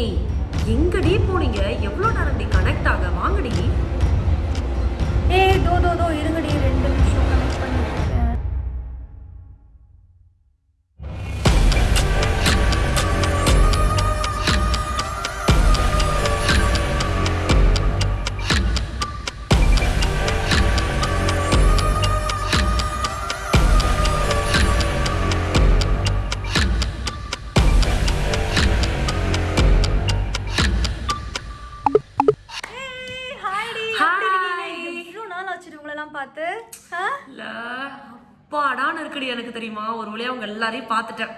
ஏய் எங்கடி போனீங்க? எவ்வளோ நேரம் கனெக்ட் ஆக? வாங்கடி. ஏய் தோ தோ தோ இருங்கடி ரெண்டு நிமிஷம். தெரியுமா ஒரு வழியா அவங்க எல்லாரையும் பார்த்துட்டேன்.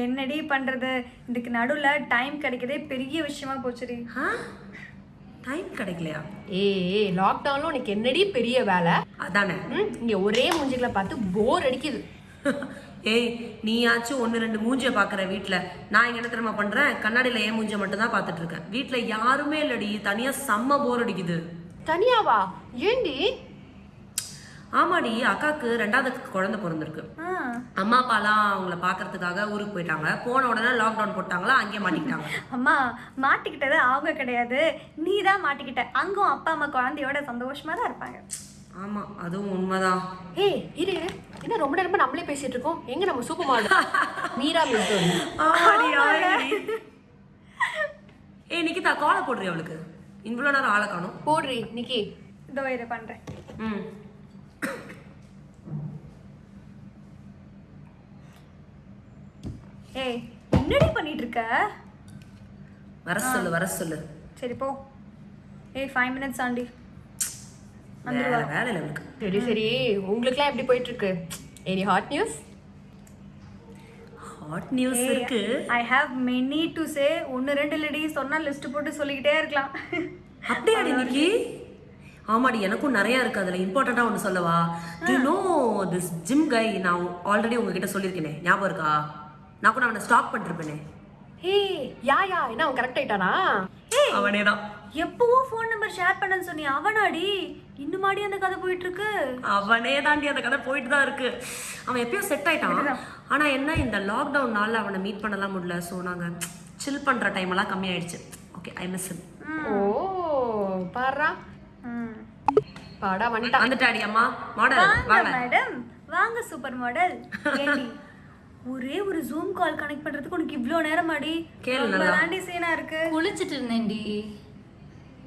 என்னடி பண்றது? இதுக்கு நடுவுல டைம் கிடைக்கதே பெரிய விஷயமா போச்சுடி. ஆ? டைம் கிடைக்கலையா? ஏய் லாக்டவுன்ல உனக்கு என்னடி பெரிய வேலை? அதானே. ம், இங்க ஒரே மூஞ்சிகளை பார்த்து போர் அடிக்குது. ஏய் நீயாச்சும் ஒன்று ரெண்டு மூஞ்சியை பார்க்குற வீட்டில் நான் இங்கே என்ன தெரியுமா பண்ணுறேன் கண்ணாடியில் ஏன் மூஞ்சியை மட்டும் தான் பார்த்துட்டு இருக்கேன். வீட்டில் யாருமே இல்லடி. தனியாக செம்ம போர் அடிக்குது. தனியாவா? ஏண்டி? ஆமாடி அக்காவுக்கு ரெண்டாவது குழந்தை பிறந்திருக்கு. அம்மா அப்பாலாம் அவங்கள பார்க்கறதுக்காக ஊருக்கு போயிட்டாங்க. போன உடனே லாக்டவுன் போட்டாங்களா அங்கேயே மாட்டிக்கிட்டாங்க. அம்மா மாட்டிக்கிட்டது அவங்க கிடையாது. நீ தான் மாட்டிக்கிட்ட. அங்கும் அப்பா அம்மா குழந்தையோட சந்தோஷமா தான் இருப்பாங்க. ஆமாம் அதுவும் உண்மைதான். ஏய் இரு. என்ன ரொம்ப நேரமா நம்மளே பேசிட்டு இருக்கோம்? எங்க நம்ம சூப்பர் மாடல்? மீரா. ஏய் நிக்கிதா காலை போடுறி அவளுக்கு? இவ்வளோ நேரம் ஆளை காணும். போடுறி நிக்கி. இதோ இரு பண்றேன். ம். ஏய் என்னடி பண்ணிட்டு இருக்க வர சொல்லு வர சொல்லு. சரி போ. ஏய் ஃபைவ் மினிட்ஸ் ஆண்டி. வேற வேலை சரி சரி. உங்களுக்குலாம் எப்படி போயிட்டு இருக்கு any hot news hot news இருக்கு. I have many to say ஒன்று ரெண்டு இல்லடி. சொன்னா லிஸ்ட் போட்டு சொல்லிக்கிட்டே இருக்கலாம். அப்படியாடி நிக்கி ஆமாடி எனக்கும் நிறைய இருக்கு. அதுல இம்பார்ட்டண்டா ஒன்று சொல்லவா? To know this gym guy நான் ஆல்ரெடி உங்ககிட்ட சொல்லியிருக்கேனே? ஞாபகம் இருக்கா? நான் கூட அவனை ஸ்டாக் பண்ணிருப்பேனே. ஏய் யா யா என்ன அவன் கரெக்ட் ஆயிட்டானா? அவனே தான் எப்பவோ ஃபோன் நம்பர் ஷேர் பண்ணேன்னு சொன்னி அவனாடி? இன்னுமாடி அந்த கதை போயிட்டு இருக்கு அவனே தாண்டி அந்த கதை போயிட்டு தான் இருக்கு. அவன் எப்பயும் செட் ஆயிட்டான். ஆனா என்ன இந்த லாக்டவுன்னால அவனை மீட் பண்ணலாம் முடியல. ஸோ நாங்க சில் பண்ற டைம் எல்லாம் கம்மியாயிடுச்சு. ஓகே ஐ மிஸ் ஓ பாரா. பாடா வந்துட்டான் வந்துட்டாடி அம்மா. மாடல் வாங்க வாங்க. மேடம் வாங்க சூப்பர் மாடல் ஏண்டி? ஒரே ஒரு ஜூம் கால் கனெக்ட் பண்றதுக்கு உனக்கு இவ்ளோ நேரம் ஆடி கேளு நல்லா. தாண்டி சீனா இருக்கு. குளிச்சிட்டு இருந்தேன்டி.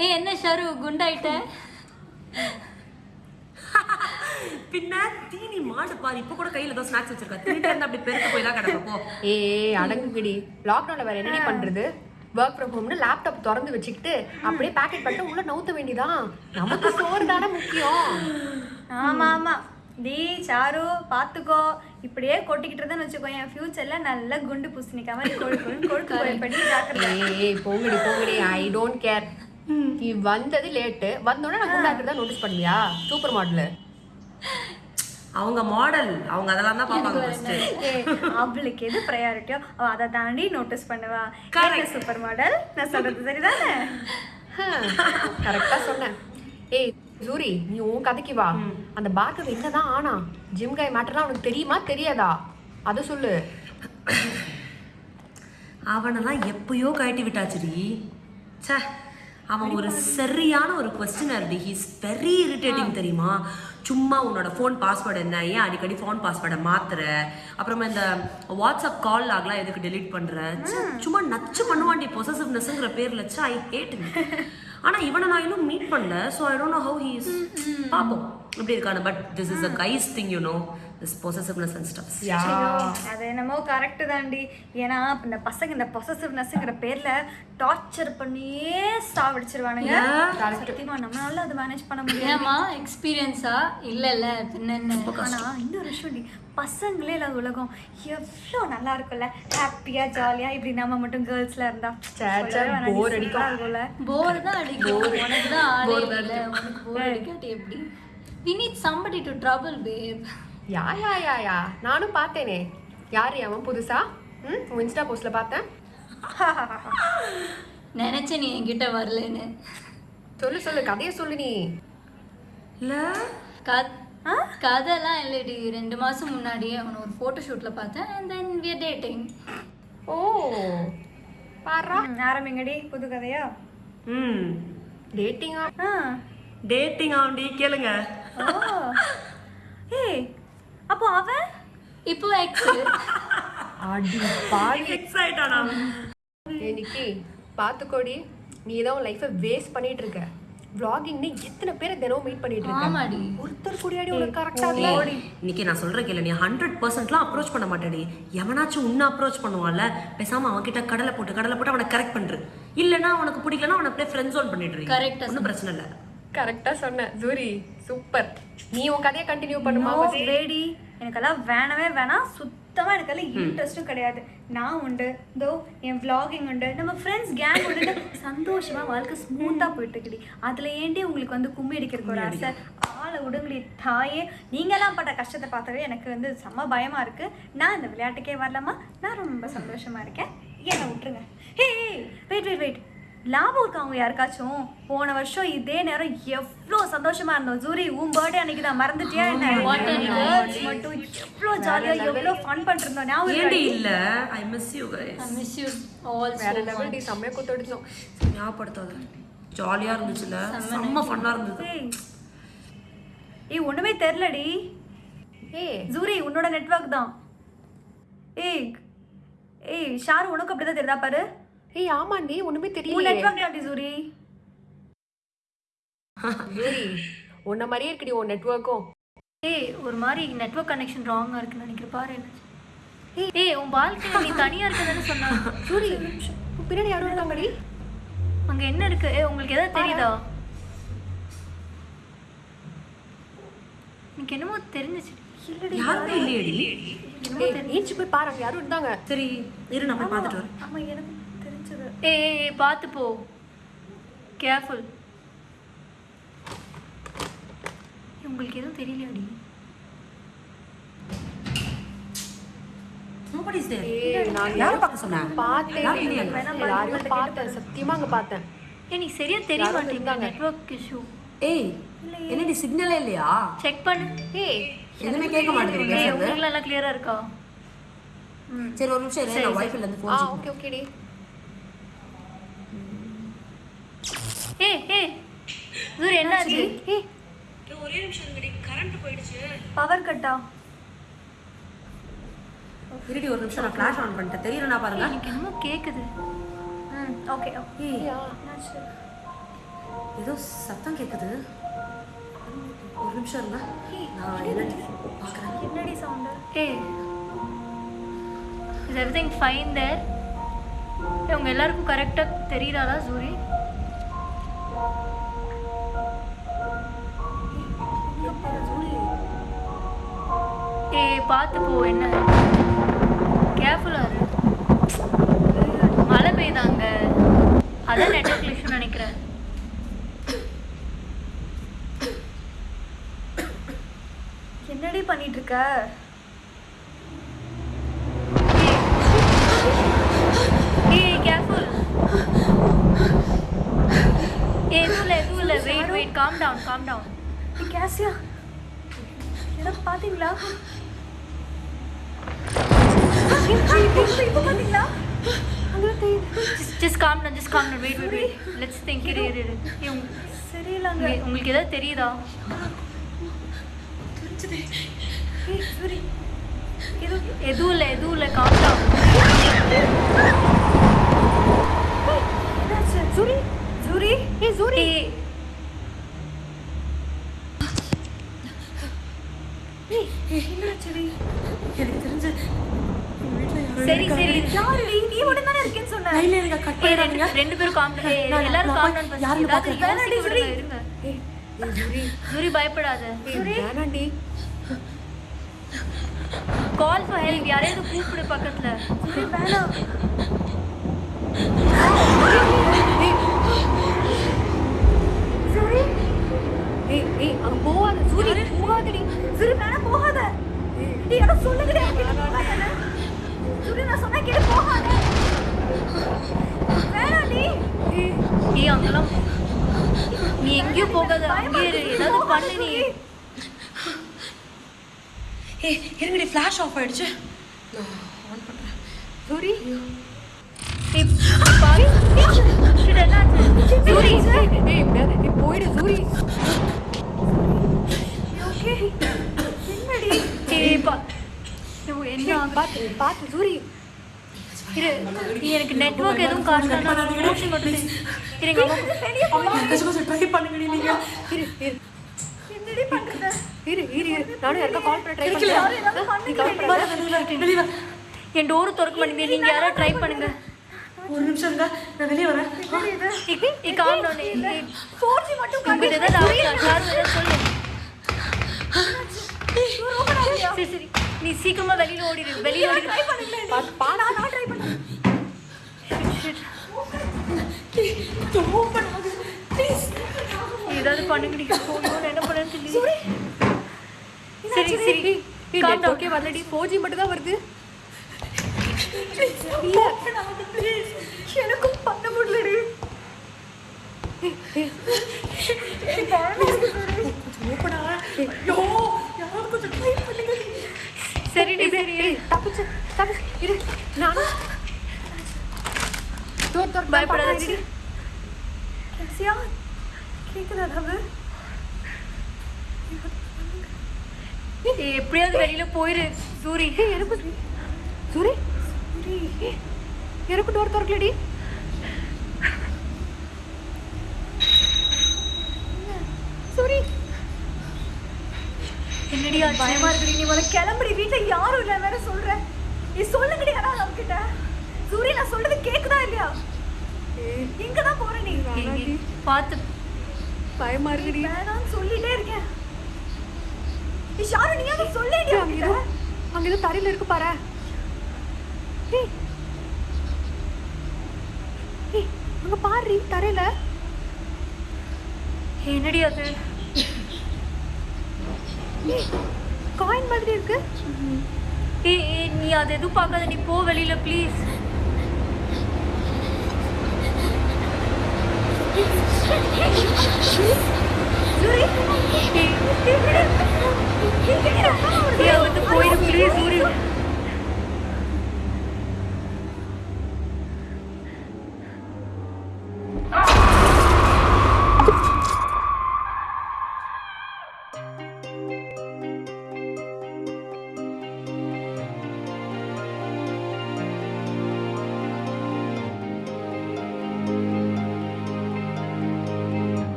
ஏ என்ன ஷரு? குண்டாயிட்ட? பின்ன தீனி மாடு பாரு இப்போ கூட கையில ஏதோ ஸ்நாக்ஸ் வச்சிருக்கா. தின்னுட்டே இருந்தா அப்படி பெருக்க போய் தான் கிடக்க போ. ஏய் அடங்குகிடி லாக்டவுன்ல வேற என்னடி பண்றது? ஒர்க் ஃப்ரம் ஹோம்னு லேப்டாப் திறந்து வச்சுக்கிட்டு அப்படியே பேக்கெட் பண்ணிட்டு உள்ள நவுத்த வேண்டியதான் நமக்கு சோறு தானே முக்கியம். ஆமா ஆமா. டி சாரு பாத்துக்கோ. இப்படியே கொட்டிக்கிட்டு இருந்தேன்னு வச்சுக்கோ என் ஃபியூச்சர்ல நல்ல குண்டு பூசணிக்கா மாதிரி ஜாக்கிரதை. ஏய் போங்கடி போங்கடி. ஐ டோன்ட் கேர் நீ வந்தது லேட்டு வந்தோடனே நான் குண்டாக்குறதா நோட்டீஸ் பண்ணியா சூப்பர் மாடலு அவங்க மாடல் அவங்க அதெல்லாம் தான் பார்ப்பாங்க அவளுக்கு எது ப்ரையாரிட்டியோ அவ அதை தாண்டி நோட்டீஸ் பண்ணுவா. Correct. சூப்பர் மாடல் நான் சொல்றது சரிதானே? கரெக்டா சொன்னேன். ஏய் சூரி நீ உன் கதைக்கு வா. அந்த பார்க்கர் என்னதான் ஆனா ஜிம் காய் மேட்டர்லாம் உனக்கு தெரியுமா தெரியாதா? அதை சொல்லு. அவனெல்லாம் எப்பயோ கழட்டி விட்டாச்சுடி. ச்சே அவன் ஒரு சரியான ஒரு கொஸ்டினர் டி. ஹீஸ் வெரி இரிட்டேட்டிங் தெரியுமா? சும்மா உன்னோட ஃபோன் பாஸ்வேர்டு என்ன? ஏன் அடிக்கடி ஃபோன் பாஸ்வேர்டை மாத்துற? அப்புறமா இந்த வாட்ஸ்அப் கால் ஆகலாம் எதுக்கு டெலீட் பண்ற? ச்சே, சும்மா நச்சு பண்ணுவான்டி பொசசிவ்னஸ்ங்கிற பேர்ல. ச்சே ஐ ஹேட் ஆனா இவனை நான் இன்னும் மீட் பண்ணல so I don't know how he is பார்ப்போம் எப்படி இருக்கானு but this is a guys thing you know this possessiveness and stuffs அது என்னமோ கரெக்ட் தாண்டி. ஏன்னா இந்த பசங்க இந்த பொசசிவ்னஸ்ங்கிற பேர்ல டார்ச்சர் பண்ணியே சாவடிச்சிருவானுங்க சத்தியமா நம்மளால அது மேனேஜ் பண்ண முடியாது. ஏமா எக்ஸ்பீரியன்ஸா இல்ல இல்ல பின்ன ஆனா இன்னொரு விஷயம் டி பசங்களே இல்லாத உலகம். எவ்வளோ நல்லா இருக்கும்ல. ஹாப்பியா ஜாலியா இப்படி நம்ம மட்டும் கேர்ள்ஸ்ல இருந்தா. அடிக்கும். இருக்கும்ல. போர் தான் அடிக்கும். உனக்கு தான் ஆளே இல்ல. உனக்கு போர் அடிக்காட்டி எப்படி? We need somebody to trouble babe. Yeah yeah yeah yeah. நானும் பார்த்தேனே. யார் அவன் புதுசா? ம்? உன் இன்ஸ்டா போஸ்ட்ல பார்த்தேன். நினைச்ச நீ என்கிட்ட வரலன்னு. சொல்லு சொல்லு. கதையை சொல்லு நீ. இல்ல. கத் கதைலாம் இல்லடி. ரெண்டு மாசம் முன்னாடியே அவனை ஒரு ஃபோட்டோ ஷூட்ல பார்த்தேன் and then we are dating. ஓ. பாரா. ஆரம்பிங்கடி புது கதையா? ம். டேட்டிங்கா? ஆ. டேட்டிங் ஆண்டி. கேளுங்க ஓ ஏய் அப்போ அவன் இப்போ இன்னைக்கு பாத்துக்கோடி. நீ தான் உன் லைஃபை வேஸ்ட் பண்ணிட்டு இருக்க vloggingனு எத்தனை பேரை தினமும் மீட் பண்ணிட்டு இருக்க ஆமாடி. ஒருத்தர் கூடியாடி உனக்கு கரெக்டா ஏய், இன்னைக்கு நான் சொல்ற கேளு நீ ஹண்ட்ரட் பர்சன்ட்லாம் அப்ரோச் பண்ண மாட்டேடி. எவனாச்சும் உன்னை அப்ரோச் பண்ணுவான்ல பேசாம அவன் கிட்ட கடலை போட்டு கடலை போட்டு அவனை கரெக்ட் பண்று. இல்லைன்னா அவனுக்கு பிடிக்கலன்னா அவனை அப்படியே ஃப்ரெண்ட் ஜோன் Correct ஆ ஒன்றும் பிரச்சனை இல்லை. கரெக்டா சொன்ன. ஜூரி சூப்பர் நீ உன் கதையை கண்டினியூ பண்ணுமா வேடி எனக்கெல்லாம் வேணவே வேணாம் சுத்தமா எனக்கெல்லாம் இன்ட்ரெஸ்ட்டும் கிடையாது. நான் உண்டு. இதோ என் vlogging உண்டு. நம்ம ஃப்ரெண்ட்ஸ் கேங் உண்டு. சந்தோஷமா வாழ்க்கை ஸ்மூத்தா போயிட்டு இருக்குடி அதுல ஏண்டி உங்களுக்கு வந்து கும்மி அடிக்கிறதுக்கு ஒரு ஆசை? ஆளை விடுங்கடி தாயே. நீங்கெல்லாம் பட்ட கஷ்டத்தை பார்த்தாவே எனக்கு வந்து செம்ம பயமா இருக்கு. நான் இந்த விளையாட்டுக்கே வரலாமா நான் ரொம்ப சந்தோஷமா இருக்கேன். என்னை விட்டுருங்க. ஹே வெயிட் வெயிட் வெயிட் லாபம் இருக்கா அவங்க யாருக்காச்சும்? போன வருஷம் இதே நேரம் எவ்வளோ சந்தோஷமா இருந்தோம். ஜூரி உன் பர்த்டே அன்னைக்கு தான். மறந்துட்டியா என்ன? மட்டும் எவ்வளோ ஜாலியா எவ்வளோ ஃபன் பண்ணிருந்தோம் ஞாபகம் இல்ல? I miss you guys I miss you all வேற லெவல் டி செம்மையா குத்தடிச்சோம் ஞாபகப்படுத்தாத. ஜாலியா இருந்துச்சுல? செம்ம ஃபன்னா இருந்தது. ஏய் ஏய் ஒண்ணுமே தெரிலடி ஏய் ஜூரி உன்னோட நெட்வொர்க் தான். ஏய் ஏய் ஷாரு உனக்கு அப்படிதான் தெரியுதா? பாரு. ஏய் ஆமாண்டி ஒண்ணுமே தெரியல நெட்வொர்க் ஜூரி ஜூரி உன்ன மாதிரியே இருக்குடி உன் நெட்வொர்க்கும் ஏய் ஒரு மாதிரி நெட்வொர்க் கனெக்ஷன் ராங்கா இருக்குன்னு நினைக்கிறேன் பாரு என்ன ஏய் ஏய் உன் பால்கனி நீ தனியா இருக்கதானே சொன்ன? உன் பின்னாடி யாரும் இருக்காங்கடி. அங்க என்ன இருக்கு? ஏய் உங்களுக்கு எதாவது தெரியுதா? எனக்கு என்னமோ தெரிஞ்சிச்சு. இல்லடி யாருமே இல்லையடி? ஏய் ஏஞ்சி போய் பாரு யாரும் இருந்தாங்க. சரி இரு நான் போய் பார்த்துட்டு வரேன். ஆமா எனக்கு தெரிஞ்சது ஏய் பார்த்து போ. கேர்ஃபுல் உங்களுக்கு எதுவும் தெரியலையாடி? என்னடி சிக்னலே இல்லையா? செக் பண்ணு. ஏய் எதுவுமே கேட்க மாட்டேங்குது கிளியரா இருக்கா? சரி ஒரு நிமிஷம் இரு நான் வைஃபைல இருந்து ஆ ஃபோன் ஓகே ஏய் ஏய் ஜூரி என்னாச்சு? ஏய் ஒரே நிமிஷம் இருங்கடி கரண்ட் போயிடுச்சு. பவர் கட்டா இருடி ஒரு நிமிஷம் நான் ஃபிளாஷ் ஆன் பண்ணிட்டேன். தெரியலனா பாருங்க. எனக்கு என்னமோ கேக்குது. ம் ஓகே என்னாச்சு? ஏதோ சத்தம் கேக்குது. ஒரு நிமிஷம் இருங்க. நான் என்னன்னு பார்க்குறேன் என்னடி sound is everything fine there உங்க எல்லாருக்கும் கரெக்டாக தெரியுறாளா சூரி? பார்த்து போ என்ன? கேர்ஃபுல்லாக இரு. மழை பெய்தாங்க. அதான் நெட்ஒர்க் இஷ்யூ நினைக்கிறேன். என்னடி பண்ணிட்டு இருக்க எதுவும் இல்லை எதுவும் இல்லை. காம் டவுன் காம் டவுன் கேசியா ஏதாவது பார்த்தீங்களா? இப்போ பார்த்தீங்களா just calm down just calm down wait wait wait let's think இரு இரு இரு சரியில்லைங்க உங்களுக்கு ஏதாவது தெரியுதா எதுவும் இல்லை எதுவும் இல்லை டவுன் ஜூரி ஜூரி ஏய் ஜூரி எனக்கு தெரிஞ்சு சரி சரி. நீ மட்டும் தானே இருக்கேன்னு சொன்ன. கட் பண்ணிடுறாங்க ரெண்டு பேரும் எல்லாரும் நான் காம் போய் டவுன் யாருன்னு ஏதாவது பார்க்கறேன். யோசிக்க விடுங்க, இருங்க. ஏய் ஏய் ஜூரி ஜூரி பயப்படாத. வேணாண்டி. கால் ஃபார் ஹெல்ப் யாரையாவது கூப்பிடு பக்கத்துல. ஜூரி வேணாம் ஜூரி ஏய் ஏய் அங்க போவாத ஜூரி போகாதடி ஜூரி வேணாம் போகாத நீ யாரோ சொல்லுங்கடி அவங்கிட்ட போகாத ஜூரி நான் சொன்னா கேட்டு போகாத வேணாம் நீ ஏய் அங்கெல்லாம் நீ எங்கேயும் போகாத அங்கே இரு ஏதாவது பண்ணு நீ ஏய் இருங்கடி ஃப்ளாஷ் ஆஃப் ஆயிடுச்சு நான் ஆன் என்னாச்சு? சூரி, போயிடு சூரி? பார்த்து சூரி இரு, எனக்கு நெட்வொர்க் எதுவும் காட்டல நான் மூச்சு கொட்டுது. இருங்க, அம்மா. ட்ரை பண்ணுங்கடி நீங்க இரு இரு என்னடி பண்றது? இரு இரு இரு நானும் யாருக்கா கால் பண்ண ட்ரை யாரும் ஏதாவது பண்ணுறேன் பண்ண என் டோர் திறக்க மாட்டேங்குது நீங்க யாரோ ட்ரை பண்ணுங்க. ஒரு நிமிஷம் இருங்க. நான் வெளியே வரேன். டவுன் ஃபோர்ஜி மட்டும் சார் நீ சீக்கிரமா வெளியில ஓடிடு வெளியில ஓடி ட்ரை நான் ஏதாவது பண்ணுங்கடி போகணும் என்ன பண்ணு சொல்லி சரி சரி. ஓகே வரலடி. ஃபோர் ஜி மட்டும் தான் வருது. எனக்கும் பண்ண முடியலடி. சரிடி சரி. தப்பிச்சு தப்பிச்சு. இரு நானும் பயப்படாதடி எப்படியாவது வெளியில போயிரு. சூரி. எனக்கு சூரி. ஏய், எனக்கு டோர் திறக்கலடி. சூரி. என்னடி பயமா இருக்குடி. நீ முதல்ல கிளம்புடி. வீட்டுல யாரும் இல்ல வேற சொல்ற. நீ சொல்லுங்கடி ஆனா நம்ம கிட்ட சூரிய நான் சொல்றது கேக்குதா இல்லையா? எங்க தான் போற நீ. பாத்து. பயமா இருக்குடி. வேணாம்னு சொல்லிட்டே இருக்கேன். ஷாரு நீ அதை சொல்லேடி அங்க ஏதோ அங்க ஏதோ தரையில இருக்கு பாரு ஏய் ஏய் அங்க பாரு தரையில என்னடி அது காயின் மாதிரி இருக்கு ஏய் ஏய், நீ அது எதுவும் பார்க்காத நீ போ வெளியில ப்ளீஸ் போயிரு ப்ளீஸ் சூரி